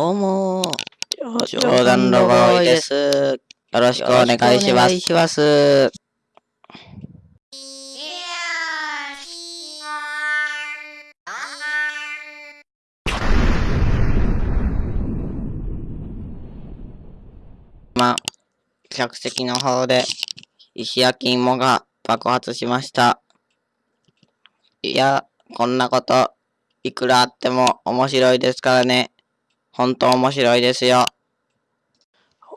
どうもー、冗談ロボーイです。よろしくお願いします。します。今、客席の方で石焼き芋が爆発しました。いや、こんなこと、いくらあっても面白いですからね。本当面白いですよ。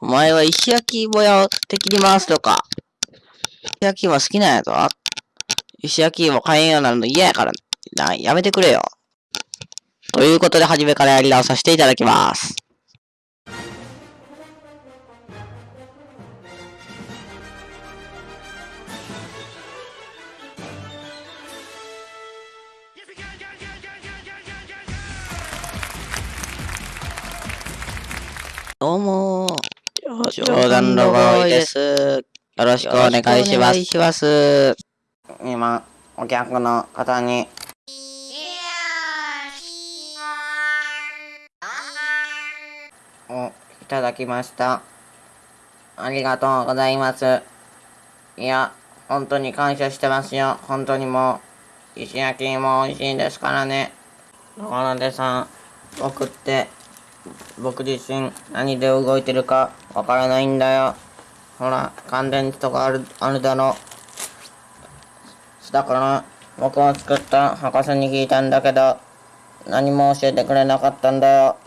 お前は石焼き芋屋を敵に回すとか。石焼き芋好きなんやぞ。石焼き芋買えんようになるの嫌やからな。やめてくれよ。ということで、初めからやり直させていただきます。どうもー、冗談ロボーイです。よろしくお願いします。します。今、お客の方に、お、いただきました。ありがとうございます。いや、本当に感謝してますよ。本当にもう、石焼き芋美味しいですからね。野出さん、僕って、僕自身何で動いてるかわからないんだよ。ほら、乾電池とかある、あるだろ。だから、僕を作った博士に聞いたんだけど、何も教えてくれなかったんだよ。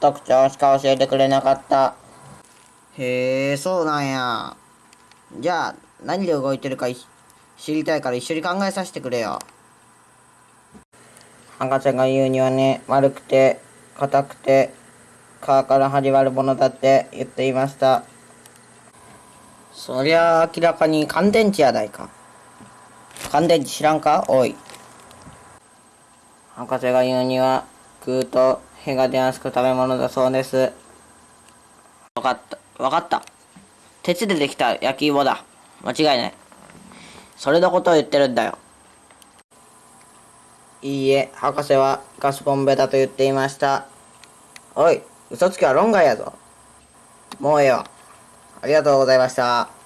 特徴しか教えてくれなかった。へえ、そうなんや。じゃあ、何で動いてるか知りたいから一緒に考えさせてくれよ。博士が言うにはね、丸くて、硬くて、皮から始まるものだって言っていました。そりゃ明らかに乾電池やないか。乾電池知らんか？おい。博士が言うには、食うと屁が出やすく食べ物だそうです。わかった。わかった。鉄でできた焼き芋だ。間違いない。それのことを言ってるんだよ。いいえ、博士はガスボンベだと言っていました。おい、嘘つきは論外やぞ。もうええわ。ありがとうございました。